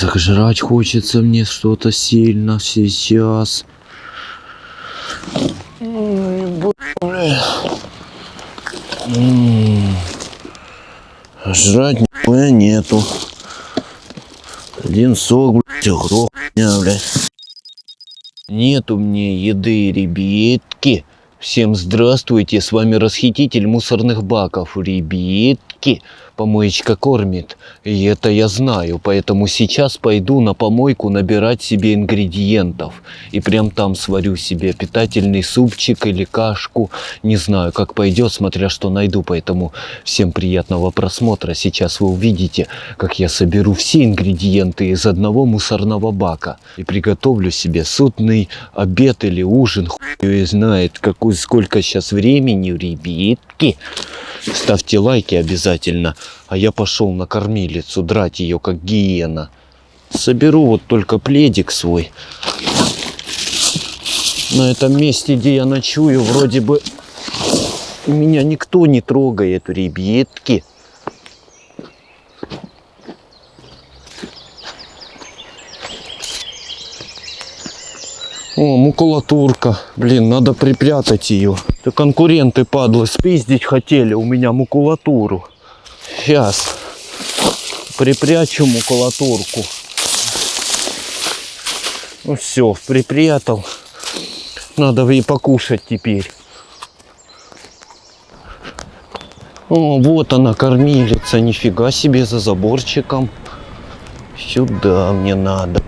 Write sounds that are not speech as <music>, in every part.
Зажрать хочется мне что-то сильно сейчас. Жрать нихуя нету. Один сок, блядь, ого, хуйня, блядь. Нету мне еды, ребятки. Всем здравствуйте, с вами расхититель мусорных баков, ребятки. Помоечка кормит, и это я знаю, поэтому сейчас пойду на помойку набирать себе ингредиентов. И прям там сварю себе питательный супчик или кашку, не знаю, как пойдет, смотря что найду, поэтому всем приятного просмотра. Сейчас вы увидите, как я соберу все ингредиенты из одного мусорного бака. И приготовлю себе сутный обед или ужин, хуй знает, какой, сколько сейчас времени, ребятки. Ставьте лайки обязательно. А я пошел на кормилицу драть ее, как гиена. Соберу вот только пледик свой. На этом месте, где я ночую, вроде бы меня никто не трогает, ребятки. О, макулатурка. Блин, надо припрятать ее. Это конкуренты, падлы, спиздить хотели у меня макулатуру. Сейчас припрячу макулатурку. Ну все, припрятал. Надо и покушать теперь. О, вот она, кормилица. Нифига себе за заборчиком. Сюда мне надо.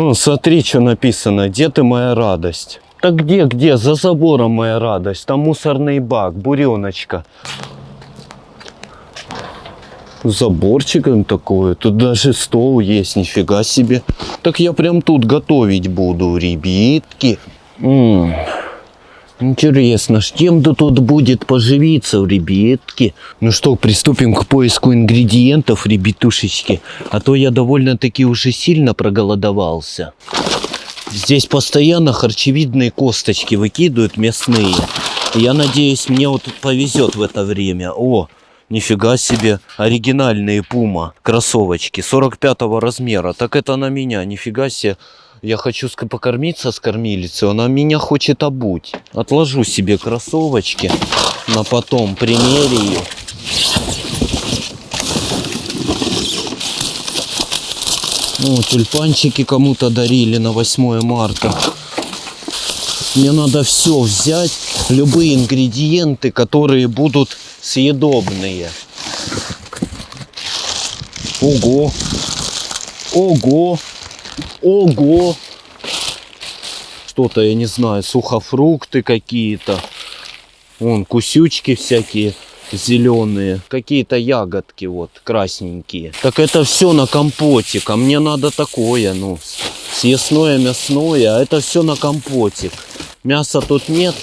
О, смотри, что написано. Где ты моя радость? Так где, где? За забором моя радость. Там мусорный бак, буреночка. Заборчиком такое. Тут даже стол есть, нифига себе. Так я прям тут готовить буду, ребятки. М -м. Интересно, с кем-то тут будет поживиться, ребятки. Ну что, приступим к поиску ингредиентов, ребятушечки. А то я довольно-таки уже сильно проголодовался. Здесь постоянно харчевидные косточки выкидывают мясные. Я надеюсь, мне вот повезет в это время. О, нифига себе, оригинальные пума, кроссовочки 45 размера. Так это на меня, нифига себе. Я хочу покормиться с кормилицей, она меня хочет обуть. Отложу себе кроссовочки на потом, примерю. Ну, тюльпанчики кому-то дарили на 8 марта. Мне надо все взять, любые ингредиенты, которые будут съедобные. Ого! Ого! Ого! Что-то, я не знаю, сухофрукты какие-то. Вон, кусючки всякие зеленые. Какие-то ягодки вот, красненькие. Так это все на компотик, а мне надо такое, ну, съестное, мясное, а это все на компотик. Мяса тут нет.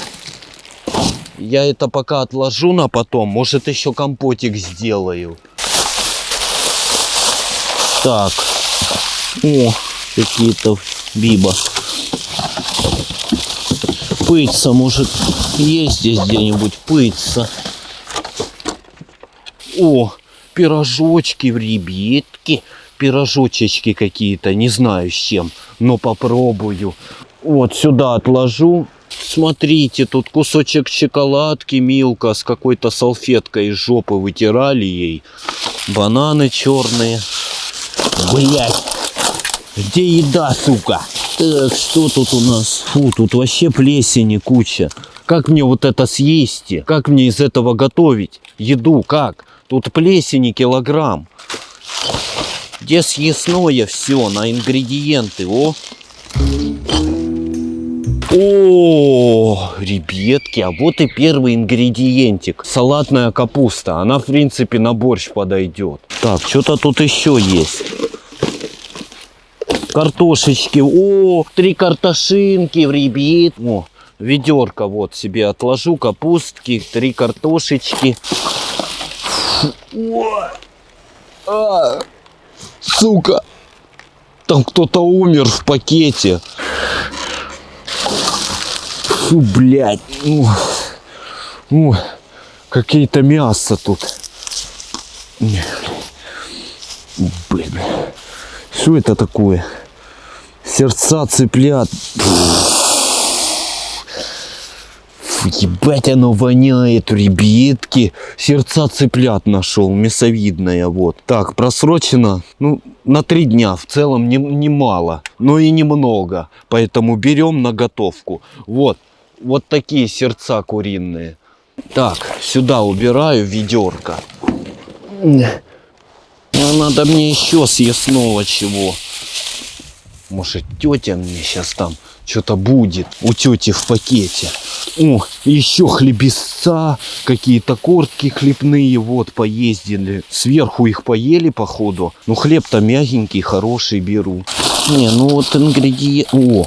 Я это пока отложу на потом, может еще компотик сделаю. Так. О, какие-то биба. Пыться, может, есть здесь где-нибудь пыться. О, пирожочки в ребятки. Пирожочечки какие-то, не знаю с чем, но попробую. Вот сюда отложу. Смотрите, тут кусочек шоколадки, Милка с какой-то салфеткой из жопы вытирали ей. Бананы черные. Блять, где еда, сука? Так, что тут у нас? Фу, тут вообще плесени куча. Как мне вот это съесть? Как мне из этого готовить? Еду как? Тут плесени килограмм. Где съестное все на ингредиенты, о? О, ребятки, а вот и первый ингредиентик. Салатная капуста. Она, в принципе, на борщ подойдет. Так, что-то тут еще есть. Картошечки. О, три картошинки, ребят. О, ведерко вот себе отложу. Капустки, три картошечки. О, а, сука. Там кто-то умер в пакете. Фу, блядь. Ух. Ух. Какие-то мясо тут. Блин. Что это такое? Сердца цыплят. Фу, ебать оно воняет, ребятки. Сердца цыплят нашел, мясовидное вот. Так, просрочено, ну, на три дня. В целом не, немало, но и немного. Поэтому берем на готовку. Вот, вот такие сердца куриные. Так, сюда убираю ведерко. Надо мне еще съестного чего. Может, тетя мне сейчас там что-то будет у тети в пакете. О, еще хлебеса, какие-то кортки хлебные, вот, поездили. Сверху их поели, походу. Ну, хлеб-то мягенький, хороший беру. Не, ну вот ингредиенты... О,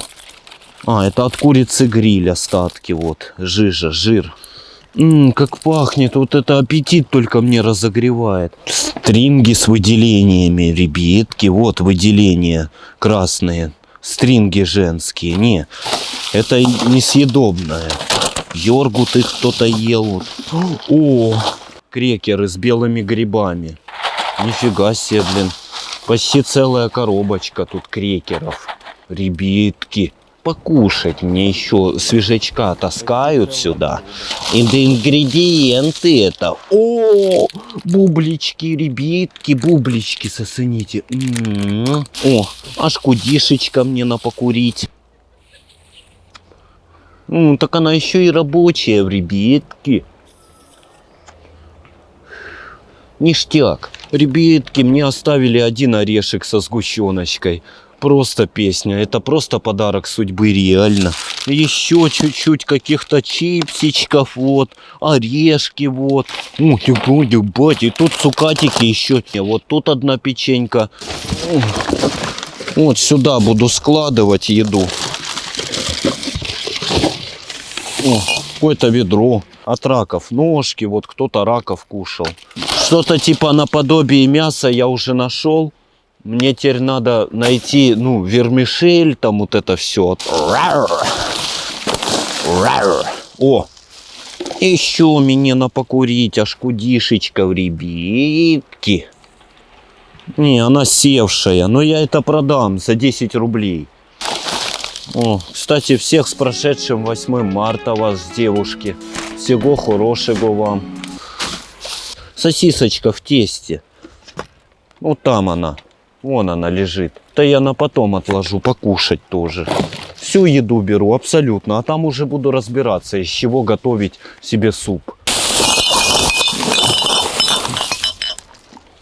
а, это от курицы гриль остатки, вот, жижа, жир. Ммм, как пахнет, вот это аппетит только мне разогревает. Стринги с выделениями, ребятки, вот выделения красные. Стринги женские, не, это несъедобное. Йоргуты кто-то ел. О, крекеры с белыми грибами. Нифига себе, блин. Почти целая коробочка тут крекеров. Ребятки покушать. Мне еще свежачка таскают сюда. И ингредиенты это. О, бублички, ребятки, бублички сосыните. М -м -м. О, аж кудишечка мне на покурить. Ну, так она еще и рабочая, ребятки. Ништяк. Ребятки, мне оставили один орешек со сгущеночкой просто песня. Это просто подарок судьбы, реально. Еще чуть-чуть каких-то чипсичков, вот, орешки, вот. Ух, ебать, ебать. И тут цукатики еще. Вот тут одна печенька. Вот сюда буду складывать еду. Какое-то ведро от раков. Ножки, вот кто-то раков кушал. Что-то типа наподобие мяса я уже нашел. Мне теперь надо найти, ну, вермишель, там вот это все. О, еще мне на покурить, аж кудишечка в ребятки. Не, она севшая, но я это продам за 10 рублей. О, кстати, всех с прошедшим 8 марта вас, девушки. Всего хорошего вам. Сосисочка в тесте. Вот там она. Вон она лежит. Да я на потом отложу, покушать тоже. Всю еду беру, абсолютно. А там уже буду разбираться, из чего готовить себе суп.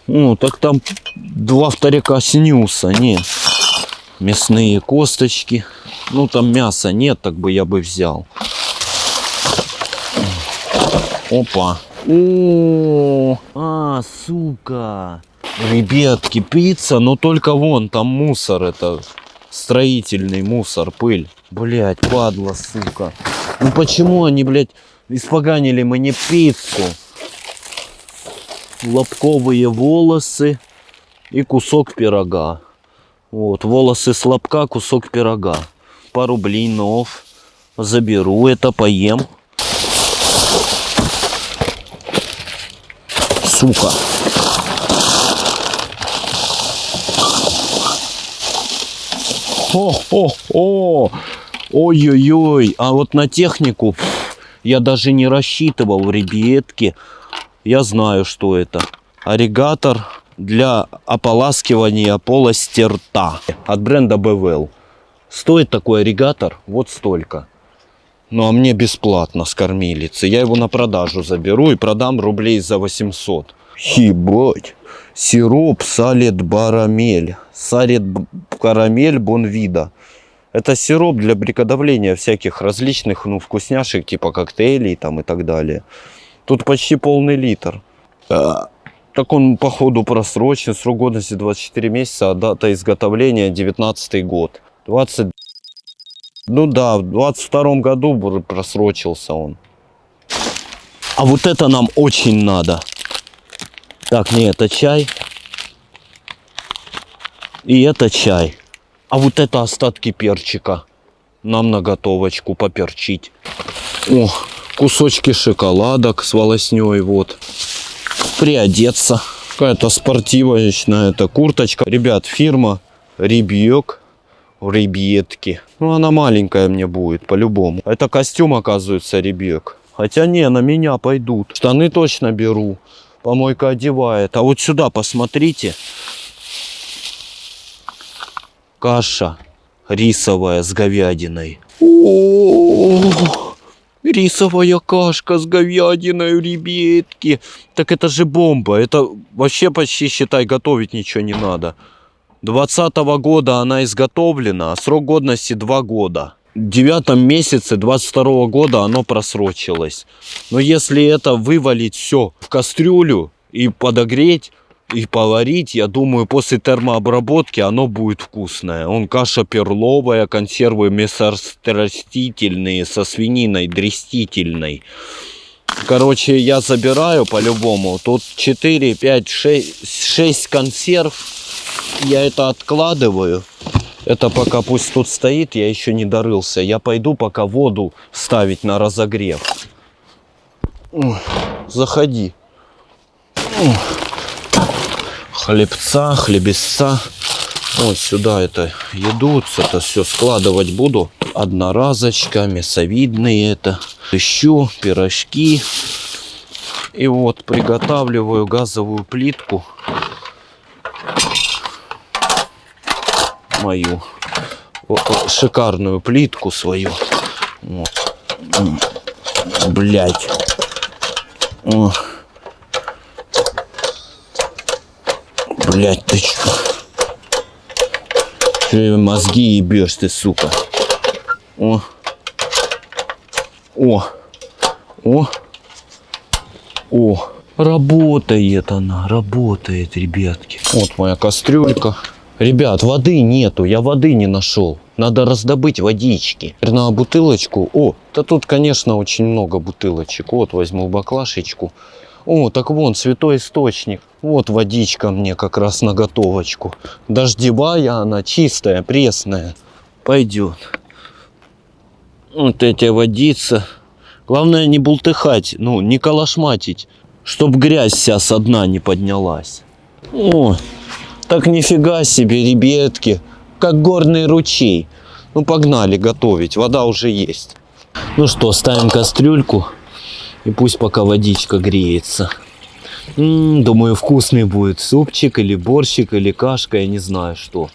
Ну, так там два вторяка снюса, не. Мясные косточки. Ну, там мяса нет, так бы я бы взял. Опа. О, а, сука. Ребятки, пицца, но только вон, там мусор, это строительный мусор, пыль. Блять, падла, сука. Ну почему они, блядь, испоганили мне пиццу? Лобковые волосы и кусок пирога. Вот, волосы с лобка, кусок пирога. Пару блинов. Заберу это, поем. Сука. О, о, о, ой-ой-ой, а вот на технику я даже не рассчитывал, ребятки. Я знаю, что это. Оригатор для ополаскивания полости рта от бренда BWL. Стоит такой оригатор вот столько. Ну а мне бесплатно с кормилицы. Я его на продажу заберу и продам рублей за 800. Ебать. Сироп салет барамель. Салет карамель бонвида. Это сироп для приготовления всяких различных ну, вкусняшек, типа коктейлей там и так далее. Тут почти полный литр. А, так он, походу, просрочен. Срок годности 24 месяца, а дата изготовления 19 год. 20... Ну да, в 22 году просрочился он. А вот это нам очень надо. Так, не, это чай. И это чай. А вот это остатки перчика. нам на готовочку поперчить. О, кусочки шоколадок с волосней, вот. Приодеться. Какая-то спортивная эта курточка. Ребят, фирма Рибьек. Ребетки. Ну, она маленькая мне будет, по-любому. Это костюм, оказывается, ребек. Хотя не, на меня пойдут. Штаны точно беру. Помойка одевает. А вот сюда посмотрите. Каша рисовая с говядиной. О, рисовая кашка с говядиной, ребятки. Так это же бомба. Это вообще почти, считай, готовить ничего не надо. 2020 года она изготовлена, а срок годности 2 года. Девятом месяце 22 года оно просрочилось. Но если это вывалить все в кастрюлю и подогреть, и поварить, я думаю, после термообработки оно будет вкусное. Он каша перловая, консервы мясорастительные со свининой дрестительной. Короче, я забираю по-любому. Тут 4, 5, 6, 6 консерв. Я это откладываю. Это пока пусть тут стоит, я еще не дорылся. Я пойду пока воду ставить на разогрев. Заходи. Хлебца, хлебесца. Вот сюда это еду, это все складывать буду. Одноразочка, мясовидные это. Ищу пирожки. И вот приготавливаю газовую плитку. Мою шикарную плитку свою. Вот. Блять. Блять, ты что? Че мозги ебешь ты, сука? О. О. О. О. Работает она, работает, ребятки. Вот моя кастрюлька. Ребят, воды нету, я воды не нашел. Надо раздобыть водички. На бутылочку. О, да тут, конечно, очень много бутылочек. Вот возьму баклашечку. О, так вон, святой источник. Вот водичка мне как раз на готовочку. Дождевая она, чистая, пресная. Пойдет. Вот эти водица. Главное не бултыхать, ну, не калашматить, чтоб грязь вся со дна не поднялась. О, так нифига себе, ребятки, как горный ручей. Ну, погнали готовить, вода уже есть. Ну что, ставим кастрюльку. И пусть пока водичка греется. М -м, думаю, вкусный будет супчик или борщик или кашка, я не знаю что.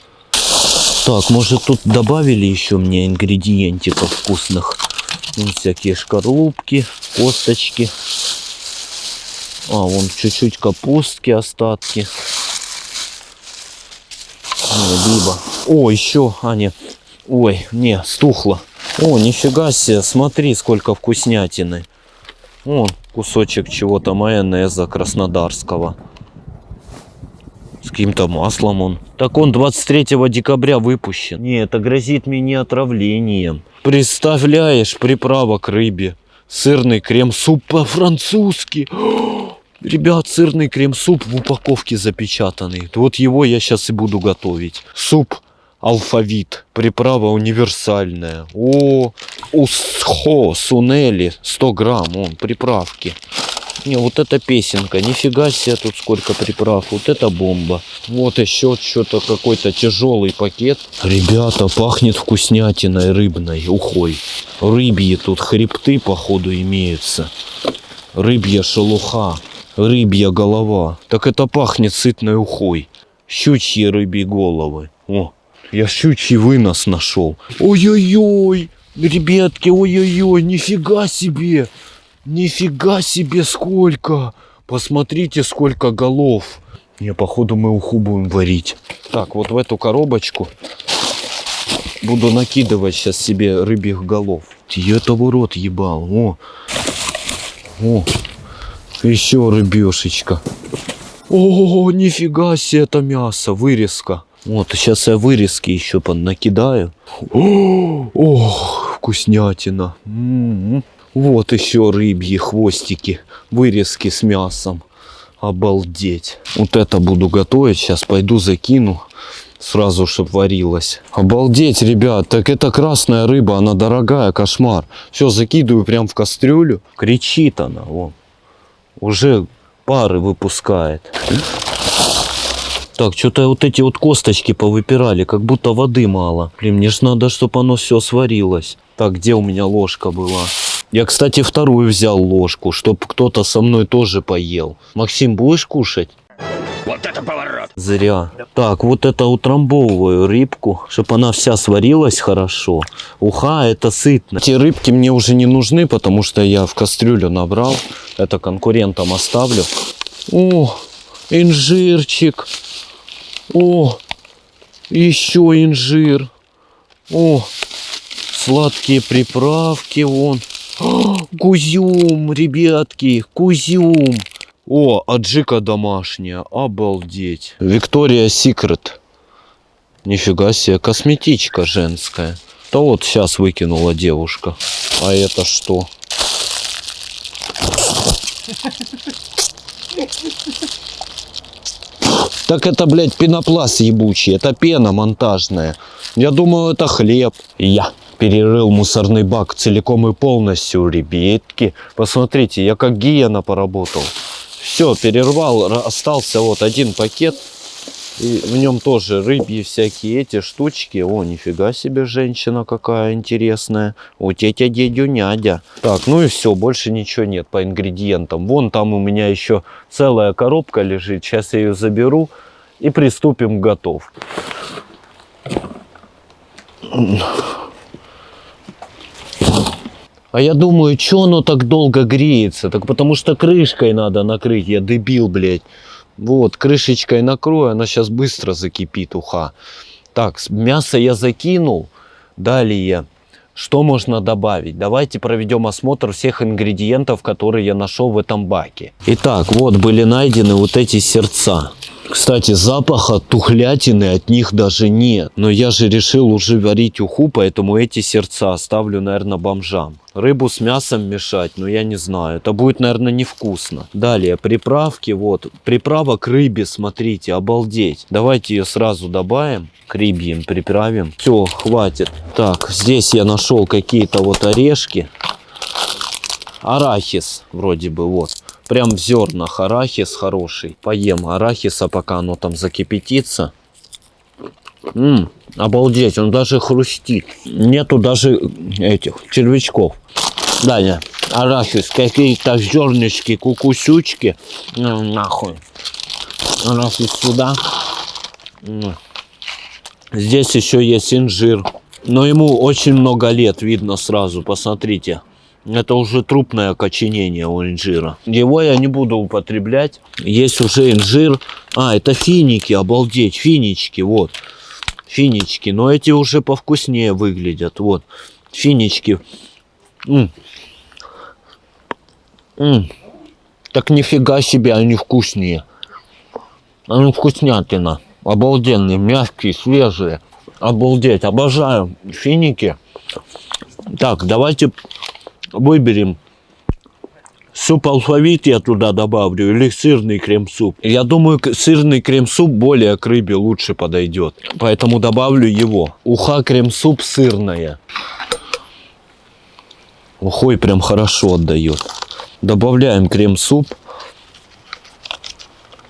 Так, может тут добавили еще мне ингредиентиков вкусных. Ну, всякие шкарлупки, косточки. А, вон чуть-чуть капустки, остатки. Либо. О, еще, а не. Ой, не, стухло. О, нифига себе, смотри, сколько вкуснятины. Вон кусочек чего-то майонеза краснодарского. С каким-то маслом он. Так он 23 декабря выпущен. Не, это грозит мне не отравлением. Представляешь, приправа к рыбе. Сырный крем-суп по-французски. Ребят, сырный крем-суп в упаковке запечатанный. Вот его я сейчас и буду готовить. Суп алфавит. Приправа универсальная. О, усхо, сунели, 100 грамм, он, приправки. Не, вот эта песенка, нифига себе тут сколько приправ, вот это бомба. Вот еще что-то какой-то тяжелый пакет. Ребята, пахнет вкуснятиной рыбной, ухой. Рыбьи тут хребты походу имеются. Рыбья шелуха, рыбья голова. Так это пахнет сытной ухой. Щучьи рыбьи головы. О, я щучий вынос нашел. Ой-ой-ой, ребятки, ой-ой-ой, нифига себе. Нифига себе сколько. Посмотрите, сколько голов. Не, походу мы уху будем варить. Так, вот в эту коробочку буду накидывать сейчас себе рыбьих голов. Я того рот ебал. О, о, еще рыбешечка. О, нифига себе это мясо, вырезка. Вот, сейчас я вырезки еще поднакидаю. Ох, вкуснятина. М -м -м. Вот еще рыбьи хвостики, вырезки с мясом. Обалдеть. Вот это буду готовить. Сейчас пойду закину Сразу, чтоб варилась. Обалдеть, ребят, так это красная рыба, она дорогая, кошмар. Все, закидываю прям в кастрюлю. Кричит она, вон. Уже пары выпускает. Так, что-то вот эти вот косточки повыпирали, как будто воды мало. Блин, мне ж надо, чтобы оно все сварилось. Так, где у меня ложка была? Я, кстати, вторую взял ложку, чтобы кто-то со мной тоже поел. Максим, будешь кушать? Вот это поворот! Зря. Так, вот это утрамбовываю рыбку, чтобы она вся сварилась хорошо. Уха, это сытно. Эти рыбки мне уже не нужны, потому что я в кастрюлю набрал. Это конкурентам оставлю. О, инжирчик. О, еще инжир. О, сладкие приправки вон. <gasps> Кузюм, ребятки, кузюм. О, аджика домашняя, обалдеть. Виктория Секрет. Нифига себе, косметичка женская. Да вот сейчас выкинула девушка. А это что? Так это, блядь, пенопласт ебучий. Это пена монтажная. Я думал, это хлеб. Я перерыл мусорный бак целиком и полностью, ребятки. Посмотрите, я как гиена поработал. Все, перервал, остался вот один пакет. И в нем тоже рыбьи всякие эти штучки. О, нифига себе женщина какая интересная. У тетя дядю нядя. Так, ну и все, больше ничего нет по ингредиентам. Вон там у меня еще целая коробка лежит. Сейчас я ее заберу и приступим к готовке. А я думаю, что оно так долго греется? Так потому что крышкой надо накрыть. Я дебил, блядь. Вот, крышечкой накрою, она сейчас быстро закипит, уха. Так, мясо я закинул. Далее, что можно добавить? Давайте проведем осмотр всех ингредиентов, которые я нашел в этом баке. Итак, вот были найдены вот эти сердца. Кстати, запаха тухлятины от них даже нет. Но я же решил уже варить уху, поэтому эти сердца оставлю, наверное, бомжам. Рыбу с мясом мешать, ну я не знаю. Это будет, наверное, невкусно. Далее, приправки. Вот, приправа к рыбе, смотрите, обалдеть. Давайте ее сразу добавим. К рыбьим приправим. Все, хватит. Так, здесь я нашел какие-то вот орешки. Арахис вроде бы, вот. Прям в зернах арахис хороший. Поем арахиса, пока оно там закипятится. М, обалдеть, он даже хрустит. Нету даже этих червячков. Далее, арахис, какие-то зернышки, кукусючки. Ну, нахуй. Арахис сюда. Здесь еще есть инжир. Но ему очень много лет, видно сразу, посмотрите. Это уже трупное окоченение у инжира. Его я не буду употреблять. Есть уже инжир. А, это финики, обалдеть, финички, вот. Финички, но эти уже повкуснее выглядят, вот. Финички. М. М. Так нифига себе, они вкуснее. Они вкуснятина. Обалденные, мягкие, свежие. Обалдеть, обожаю финики. Так, давайте выберем суп алфавит я туда добавлю или сырный крем-суп. Я думаю, сырный крем-суп более к рыбе лучше подойдет. Поэтому добавлю его. Уха крем-суп сырная. Ухой прям хорошо отдает. Добавляем крем-суп.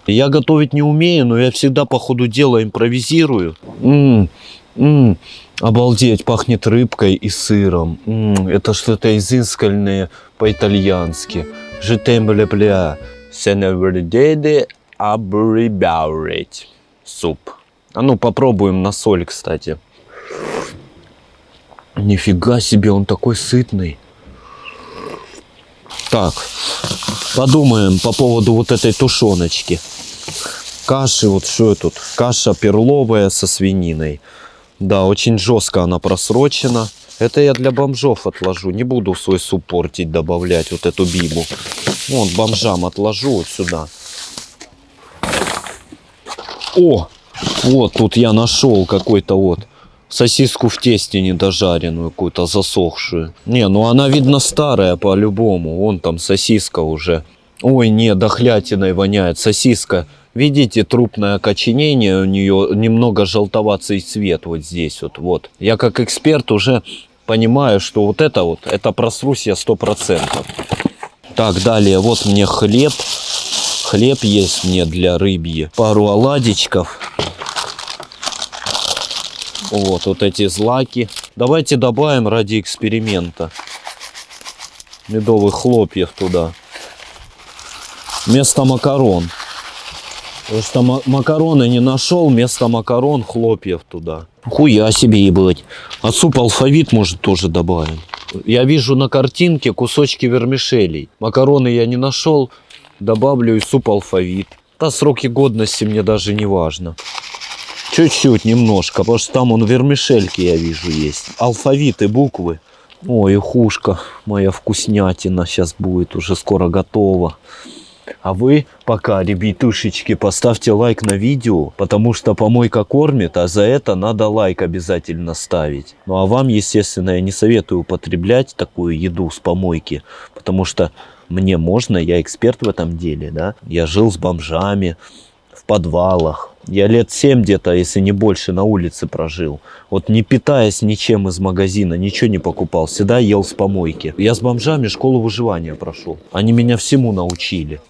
Я готовить не умею, но я всегда по ходу дела импровизирую. М, м, обалдеть, пахнет рыбкой и сыром. М, это что-то изысканное по-итальянски. Житембле бля. Сеневердеде абрибаурить. Суп. А ну попробуем на соль, кстати. Нифига себе, он такой сытный. Так, подумаем по поводу вот этой тушеночки. Каши, вот что тут? Каша перловая со свининой. Да, очень жестко она просрочена. Это я для бомжов отложу. Не буду свой суп портить, добавлять вот эту бибу. Вот бомжам отложу вот сюда. О, вот тут я нашел какой-то вот сосиску в тесте недожаренную, какую-то засохшую. Не, ну она, видно, старая по-любому. Вон там сосиска уже. Ой, не, дохлятиной воняет. Сосиска Видите, трупное окоченение, у нее немного желтоватый цвет вот здесь вот. вот. Я как эксперт уже понимаю, что вот это вот, это просрусья 100%. Так, далее, вот мне хлеб. Хлеб есть мне для рыбьи. Пару оладичков. Вот, вот эти злаки. Давайте добавим ради эксперимента медовых хлопьев туда. Вместо макарон. Потому что ма- макароны не нашел, вместо макарон хлопьев туда. Хуя себе ебать. А суп алфавит может тоже добавим. Я вижу на картинке кусочки вермишелей. Макароны я не нашел, добавлю и суп алфавит. Да сроки годности мне даже не важно. Чуть-чуть, немножко, потому что там он вермишельки, я вижу, есть. Алфавиты, буквы. Ой, ухушка, моя вкуснятина сейчас будет, уже скоро готова. А вы пока, ребятушечки, поставьте лайк на видео, потому что помойка кормит, а за это надо лайк обязательно ставить. Ну а вам, естественно, я не советую употреблять такую еду с помойки, потому что мне можно, я эксперт в этом деле, да. Я жил с бомжами, в подвалах. Я лет семь где-то, если не больше, на улице прожил. Вот не питаясь ничем из магазина, ничего не покупал, всегда ел с помойки. Я с бомжами школу выживания прошел. Они меня всему научили.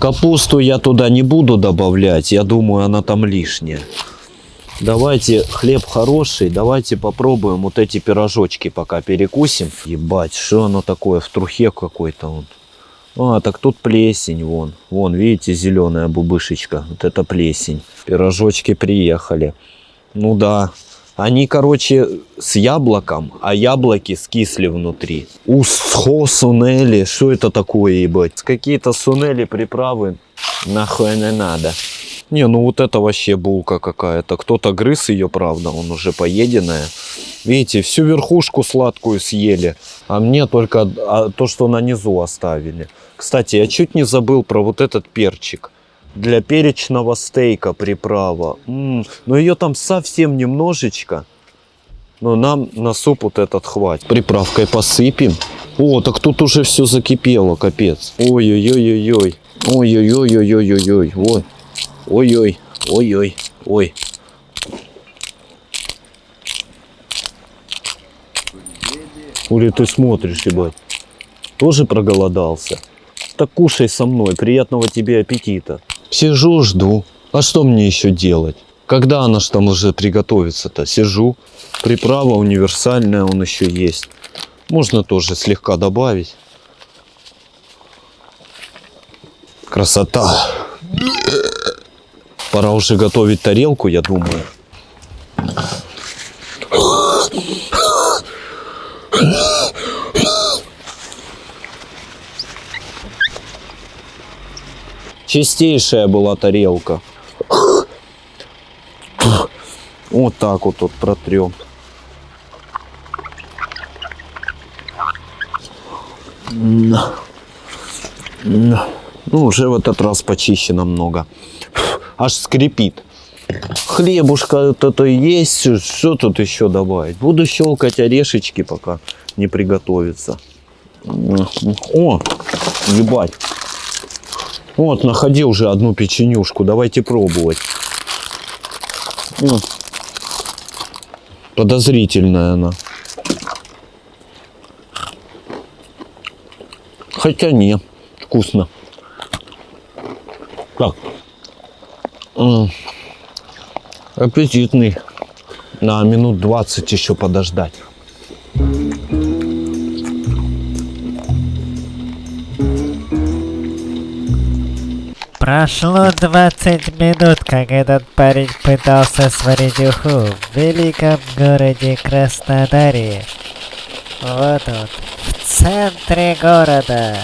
Капусту я туда не буду добавлять, я думаю, она там лишняя. Давайте, хлеб хороший, давайте попробуем вот эти пирожочки пока перекусим. Ебать, что оно такое, в трухе какой-то он. А, так тут плесень, вон. Вон, видите, зеленая бубышечка. Вот это плесень. Пирожочки приехали. Ну да. Они, короче, с яблоком, а яблоки скисли внутри. Усхо сунели. Что это такое, ебать? Какие-то сунели приправы. Нахуй не надо. Не, ну вот это вообще булка какая-то. Кто-то грыз ее, правда, он уже поеденная. Видите, всю верхушку сладкую съели, а мне только а, то, что на низу оставили. Кстати, я чуть не забыл про вот этот перчик. Для перечного стейка приправа. М, но ее там совсем немножечко. Но нам на суп вот этот хватит. Приправкой посыпем. О, так тут уже все закипело, капец. Ой-ой-ой-ой-ой. Ой-ой-ой-ой-ой-ой. Ой. Ой-ой. Ой-ой. Ой. Ули, ты смотришь, ебать. Тоже проголодался? Так кушай со мной, приятного тебе аппетита. Сижу, жду. А что мне еще делать? Когда она ж там уже приготовится-то? Сижу. Приправа универсальная, он еще есть. Можно тоже слегка добавить. Красота. Пора уже готовить тарелку, я думаю. Чистейшая была тарелка. Вот так вот тут протрем. Ну, уже в этот раз почище намного. Аж скрипит. Хлебушка вот это есть. Что тут еще добавить? Буду щелкать орешечки, пока не приготовится. О, ебать. Вот, находил уже одну печенюшку. Давайте пробовать. Подозрительная она. Хотя не, вкусно. Так. Аппетитный. На минут 20 еще подождать. Прошло 20 минут, как этот парень пытался сварить уху в великом городе Краснодаре. Вот он, в центре города.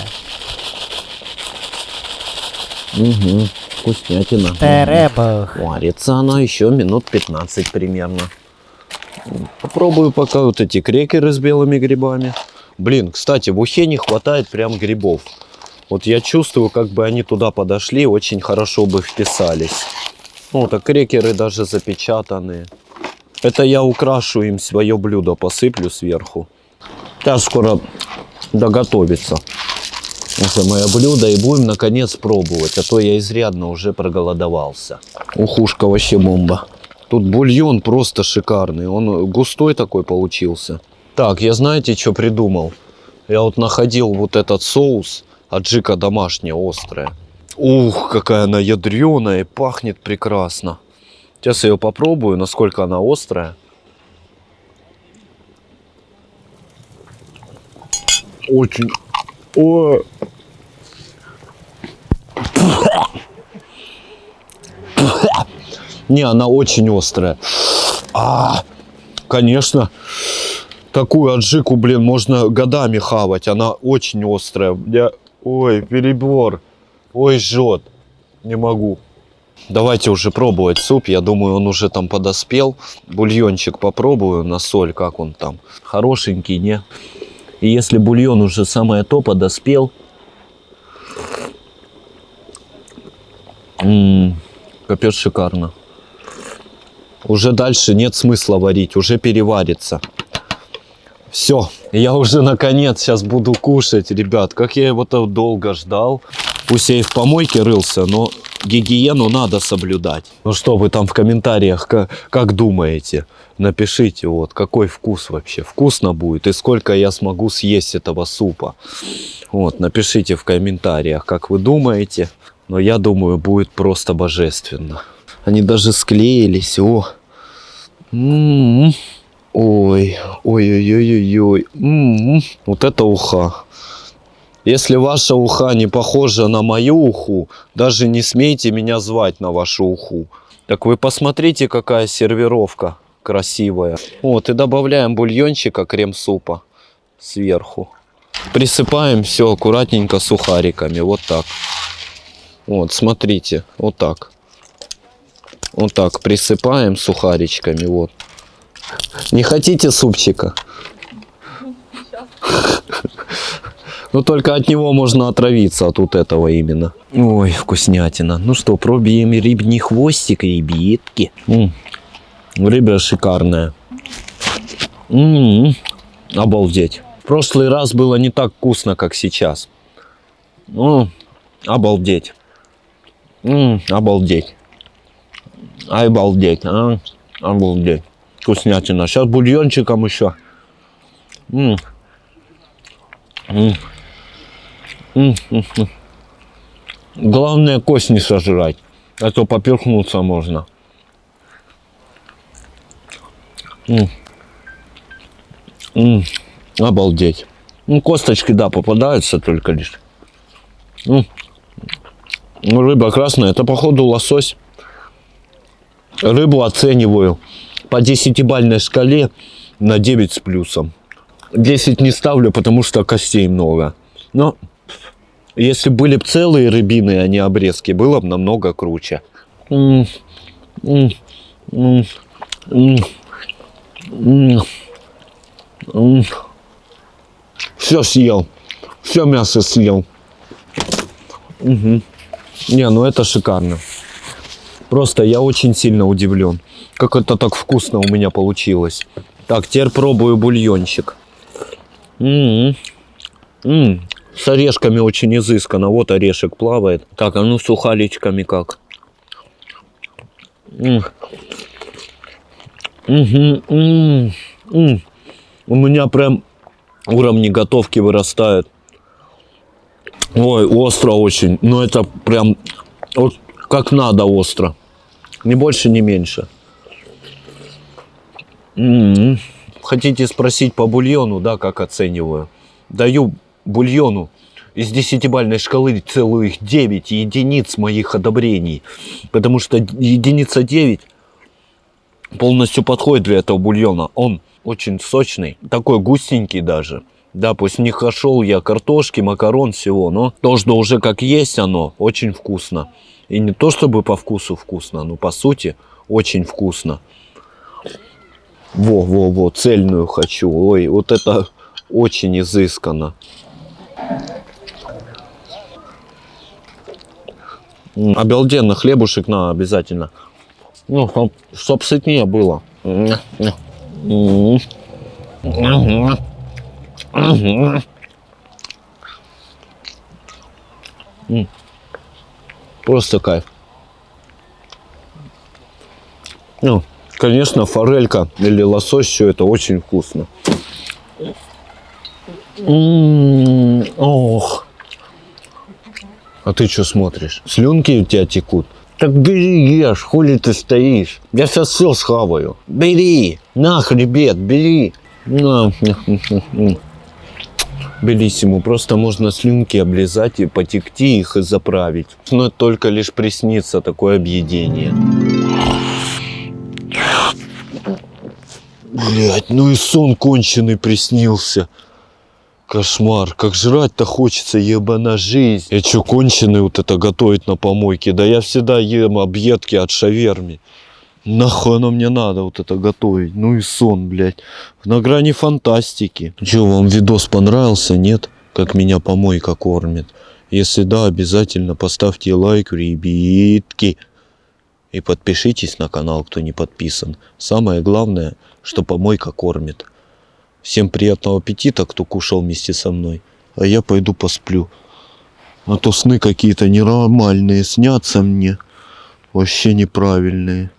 Угу. Вкуснятина. Теребух. Варится она еще минут 15 примерно. Попробую пока вот эти крекеры с белыми грибами. Блин, кстати, в ухе не хватает прям грибов. Вот я чувствую, как бы они туда подошли, очень хорошо бы вписались. Ну, так крекеры даже запечатанные. Это я украшу им свое блюдо, посыплю сверху. Сейчас скоро доготовится. Это мое блюдо и будем наконец пробовать, а то я изрядно уже проголодовался. Ухушка вообще бомба. Тут бульон просто шикарный, он густой такой получился. Так, я знаете, что придумал? Я вот находил вот этот соус, аджика домашняя, острая. Ух, какая она ядреная и пахнет прекрасно. Сейчас я ее попробую, насколько она острая. Очень. О. Не, она очень острая. А, конечно. Такую аджику, блин, можно годами хавать. Она очень острая. Я... Ой, перебор. Ой, жжет. Не могу. Давайте уже пробовать суп. Я думаю, он уже там подоспел. Бульончик попробую на соль, как он там. Хорошенький, не? И если бульон уже самое то подоспел, м, капец шикарно. Уже дальше нет смысла варить, уже переварится. Все, я уже наконец сейчас буду кушать, ребят. Как я его-то долго ждал. Пусть я и в помойке рылся, но гигиену надо соблюдать. Ну что, вы там в комментариях как, как думаете? Напишите, вот, какой вкус вообще. Вкусно будет и сколько я смогу съесть этого супа. Вот, напишите в комментариях, как вы думаете. Но я думаю, будет просто божественно. Они даже склеились, о. М-м-м. Ой, ой-ой-ой-ой-ой. М-м. Вот это уха. Если ваша уха не похожа на мою уху, даже не смейте меня звать на вашу уху. Так вы посмотрите, какая сервировка красивая. Вот, и добавляем бульончика крем-супа сверху. Присыпаем все аккуратненько сухариками, вот так. Вот, смотрите, вот так. Вот так присыпаем сухаричками, вот. Не хотите супчика? Ну, только от него можно отравиться, от вот этого именно. Ой, вкуснятина. Ну что, пробуем рыбный хвостик, ребятки. М, Рыба шикарная. М, Обалдеть. В прошлый раз было не так вкусно, как сейчас. Ну, обалдеть. М, Обалдеть. Обалдеть, а? Обалдеть. Вкуснятина. Сейчас бульончиком еще. М. М. М. Главное кость не сожрать, а то поперхнуться можно. Обалдеть. Ну, косточки, да, попадаются только лишь. Ну, рыба красная, это походу лосось. Рыбу оцениваю по 10-бальной шкале на 9 с плюсом. 10 не ставлю, потому что костей много. Но если были бы целые рыбины, а не обрезки, было бы намного круче. Все съел. Все мясо съел. Мгм. Не, ну это шикарно. Просто я очень сильно удивлен, как это так вкусно у меня получилось. Так, теперь пробую бульончик. М, м. С орешками очень изысканно. Вот орешек плавает. Так, а ну сухаричками как. М. М, м. У меня прям уровни готовки вырастают. Ой, остро очень. Но это прям вот как надо остро. Ни больше, ни меньше. М. Хотите спросить по бульону, да, как оцениваю? Даю бульону из десятибальной шкалы целых 9 единиц моих одобрений. Потому что единица 9 полностью подходит для этого бульона. Он очень сочный, такой густенький даже. Да, пусть не хошел я картошки, макарон, всего, но то, что уже как есть оно, очень вкусно. И не то чтобы по вкусу вкусно, но по сути очень вкусно. Во, во, во, цельную хочу. Ой, вот это очень изысканно. Обалденно, хлебушек на обязательно. Ну, чтоб, чтоб сытнее было. Просто кайф. Ну, конечно, форелька или лосось, все это очень вкусно. М, Ох. А ты что смотришь? Слюнки у тебя текут? Так бери, ешь, хули ты стоишь? Я сейчас все схаваю. Бери, на, хребет, бери. На. <laughs> Белиссиму, просто можно слюнки облизать и потекти их и заправить. Но только лишь приснится такое объедение. Блять, ну и сон конченый приснился. Кошмар, как жрать-то хочется, ебана жизнь. Я что, конченый вот это готовить на помойке? Да я всегда ем объедки от шаверми. Нахуй оно мне надо вот это готовить? Ну и сон, блядь. На грани фантастики. Че, вам видос понравился, нет? Как меня помойка кормит? Если да, обязательно поставьте лайк, ребятки. И подпишитесь на канал, кто не подписан. Самое главное, что помойка кормит. Всем приятного аппетита, кто кушал вместе со мной. А я пойду посплю. А то сны какие-то ненормальные снятся мне. Вообще неправильные.